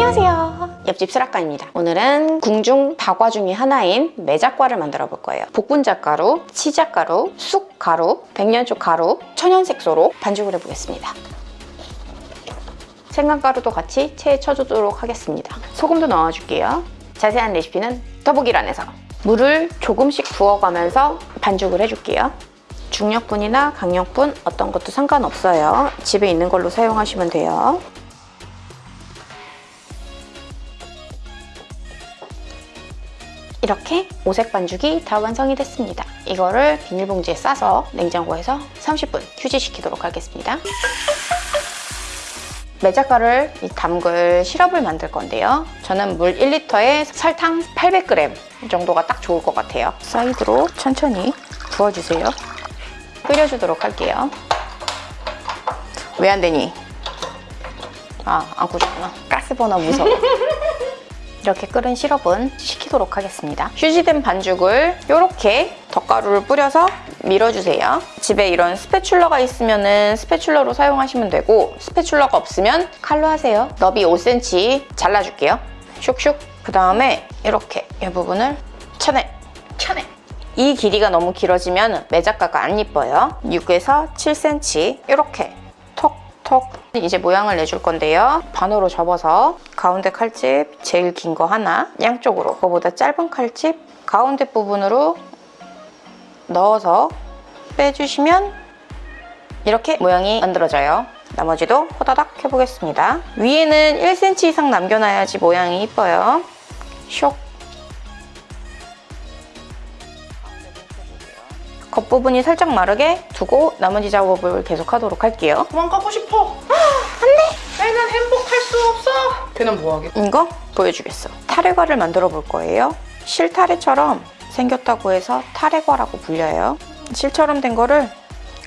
안녕하세요. 옆집 슬아까입니다. 오늘은 궁중 다과 중의 하나인 매작과를 만들어 볼 거예요. 복분자가루, 치자가루, 쑥가루, 백년초 가루, 천연색소로 반죽을 해보겠습니다. 생강가루도 같이 체에 쳐주도록 하겠습니다. 소금도 넣어줄게요. 자세한 레시피는 더보기란에서. 물을 조금씩 부어가면서 반죽을 해줄게요. 중력분이나 강력분 어떤 것도 상관없어요. 집에 있는 걸로 사용하시면 돼요 이렇게 오색 반죽이 다 완성이 됐습니다. 이거를 비닐봉지에 싸서 냉장고에서 30분 휴지시키도록 하겠습니다. 매작가를 담글 시럽을 만들 건데요. 저는 물 1리터에 설탕 800g 정도가 딱 좋을 것 같아요. 사이드로 천천히 부어주세요. 끓여주도록 할게요. 왜 안 되니? 아, 안 꽂았구나. 가스 버너 무서워. 이렇게 끓은 시럽은 식히도록 하겠습니다. 휴지된 반죽을 이렇게 덧가루를 뿌려서 밀어주세요. 집에 이런 스패출러가 있으면 스패출러로 사용하시면 되고 스패출러가 없으면 칼로 하세요. 너비 5cm 잘라줄게요. 슉슉. 그 다음에 이렇게 이 부분을 쳐내. 쳐내. 이 길이가 너무 길어지면 매작가가 안 이뻐요. 6에서 7cm 이렇게 톡톡 이제 모양을 내줄 건데요. 반으로 접어서 가운데 칼집 제일 긴 거 하나 양쪽으로 그거보다 짧은 칼집 가운데 부분으로 넣어서 빼주시면 이렇게 모양이 만들어져요. 나머지도 호다닥 해보겠습니다. 위에는 1cm 이상 남겨놔야지 모양이 이뻐요. 쇽 겉부분이 살짝 마르게 두고 나머지 작업을 계속 하도록 할게요. 도망가고 싶어. 안돼! 애는 행복할 수 없어. 걔는 뭐하게? 이거 보여주겠어. 타래과를 만들어 볼 거예요. 실타래처럼 생겼다고 해서 타래과라고 불려요. 실처럼 된 거를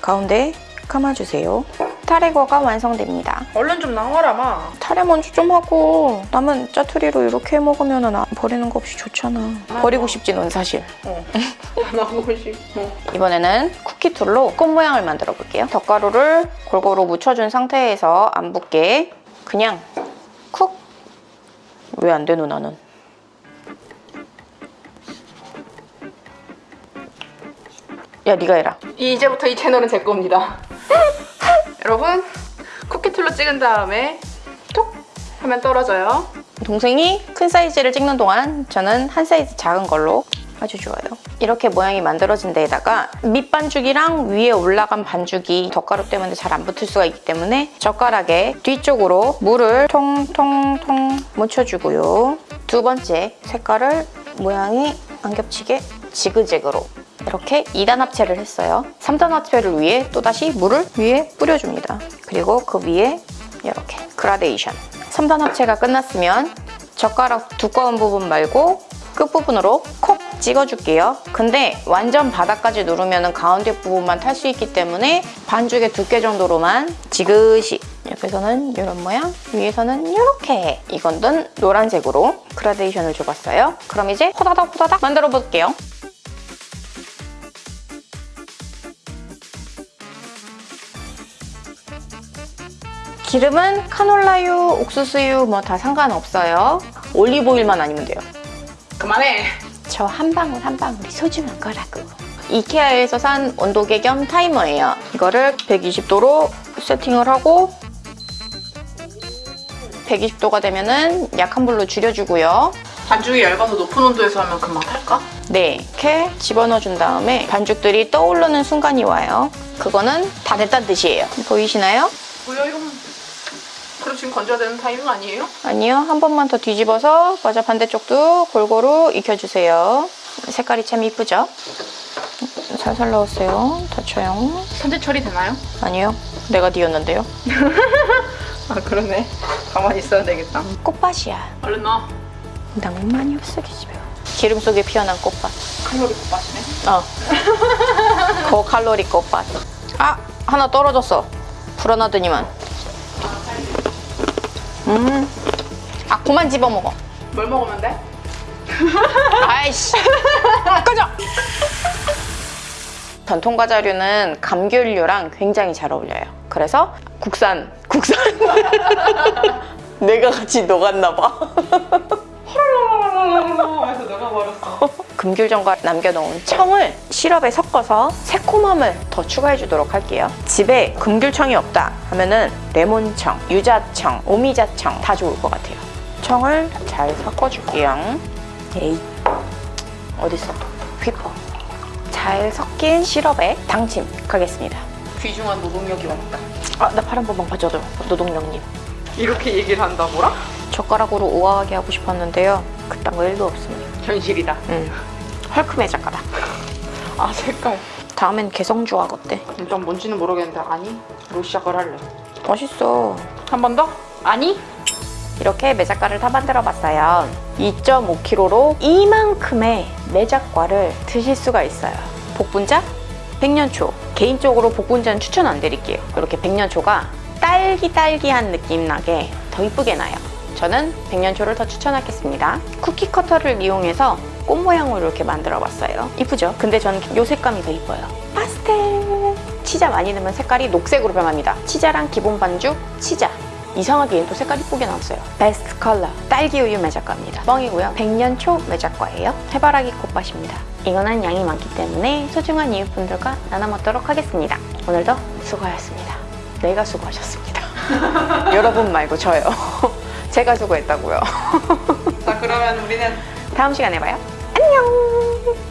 가운데에 감아주세요. 타래과가 완성됩니다. 얼른 좀 나와라, 마. 타래 먼저 좀 하고 남은 짜투리로 이렇게 해 먹으면 은 버리는 거 없이 좋잖아. 버리고 싶지 넌 사실. 어. 나오고 싶어. 이번에는 쿠키 툴로 꽃 모양을 만들어 볼게요. 덧가루를 골고루 묻혀준 상태에서 안 붙게 그냥 쿡! 왜 안 되노 나는? 야 네가 해라. 이제부터 이 채널은 제 겁니다. 여러분, 쿠키툴로 찍은 다음에 톡 하면 떨어져요. 동생이 큰 사이즈를 찍는 동안 저는 한 사이즈 작은 걸로 아주 좋아요. 이렇게 모양이 만들어진 데에다가 밑반죽이랑 위에 올라간 반죽이 덧가루 때문에 잘 안 붙을 수가 있기 때문에 젓가락에 뒤쪽으로 물을 통통통 묻혀주고요. 두 번째 색깔을 모양이 안 겹치게 지그재그로 이렇게 2단 합체를 했어요. 3단 합체를 위해 또다시 물을 위에 뿌려줍니다. 그리고 그 위에 이렇게 그라데이션 3단 합체가 끝났으면 젓가락 두꺼운 부분 말고 끝부분으로 콕 찍어줄게요. 근데 완전 바닥까지 누르면 가운데 부분만 탈 수 있기 때문에 반죽의 두께 정도로만 지그시 옆에서는 이런 모양, 위에서는 이렇게 이건 노란색으로 그라데이션을 줘봤어요. 그럼 이제 호다닥 호다닥 만들어 볼게요. 기름은 카놀라유, 옥수수유 뭐 다 상관없어요. 올리브오일만 아니면 돼요. 그만해. 저 한 방울 한 방울이 소중한 거라고. 이케아에서 산 온도계 겸 타이머예요. 이거를 120도로 세팅을 하고 120도가 되면은 약한 불로 줄여주고요. 반죽이 얇아서 높은 온도에서 하면 금방 탈까? 네, 이렇게 집어넣어준 다음에 반죽들이 떠오르는 순간이 와요. 그거는 다 됐다는 뜻이에요. 보이시나요? 이 건. 그럼 지금 건져야 되는 타이밍 아니에요? 아니요, 한 번만 더 뒤집어서 맞아 반대쪽도 골고루 익혀주세요. 색깔이 참 이쁘죠? 살살 넣으세요. 다쳐요. 선제 처리 되나요? 아니요, 내가 뒤었는데요. 아, 그러네. 가만히 있어야 되겠다. 꽃밭이야. 얼른 넣어. 낭만이 없어 계집요. 기름 속에 피어난 꽃밭. 칼로리 곱하시네. 어. 고칼로리 꽃밭. 아, 하나 떨어졌어. 불안하더니만. 음. 아, 그만 집어 먹어. 뭘 먹으면 돼? 아이씨. 꺼져! 전통 과자류는 감귤류랑 굉장히 잘 어울려요. 그래서 국산, 국산. 내가 같이 녹았나 봐. 하면서 녹아버렸어. 금귤전과 남겨놓은 청을 시럽에 섞어서 새콤함을 더 추가해 주도록 할게요. 집에 금귤청이 없다 하면은 레몬청, 유자청, 오미자청 다 좋을 것 같아요. 청을 잘 섞어줄게요. 에이, 어딨어? 휘퍼. 잘 섞인 시럽에 당침하겠습니다. 귀중한 노동력이 왔다. 아, 나팔한 번만 봐줘도 노동력님. 이렇게 얘기를 한다 뭐라? 젓가락으로 우아하게 하고 싶었는데요. 그딴 거 1도 없습니다. 현실이다. 응. 헐크메 작가다. 아 색깔. 다음엔 개성주악 어때? 일단 뭔지는 모르겠는데 아니 로 시작을 할래. 멋있어. 한 번 더? 아니? 이렇게 매작과를 다 만들어 봤어요. 2.5kg로 이만큼의 매작과를 드실 수가 있어요. 복분자, 백년초. 개인적으로 복분자는 추천 안 드릴게요. 이렇게 백년초가 딸기딸기한 느낌 나게 더 이쁘게 나요. 저는 백년초를 더 추천하겠습니다. 쿠키 커터를 이용해서 꽃 모양으로 이렇게 만들어 봤어요. 이쁘죠? 근데 저는 이 색감이 더 이뻐요. 파스텔! 치자 많이 넣으면 색깔이 녹색으로 변합니다. 치자랑 기본 반죽, 치자. 이상하게 얘도 색깔 이 쁘게 나왔어요. 베스트 컬러 딸기 우유 매작과입니다. 뻥이고요. 백년초 매작과예요. 해바라기 꽃밭입니다. 이거는 양이 많기 때문에 소중한 이웃분들과 나눠 먹도록 하겠습니다. 오늘도 수고하셨습니다. 내가 수고하셨습니다. 여러분 말고 저요. 제가 수고했다고요. 자 그러면 우리는 다음 시간에 봐요. 안녕!